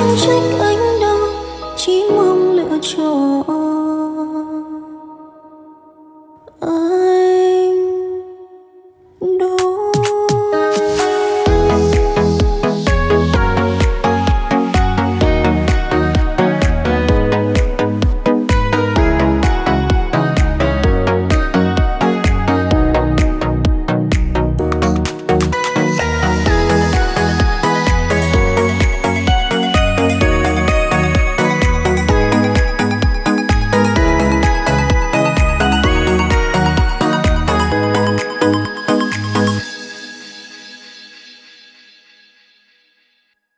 风吹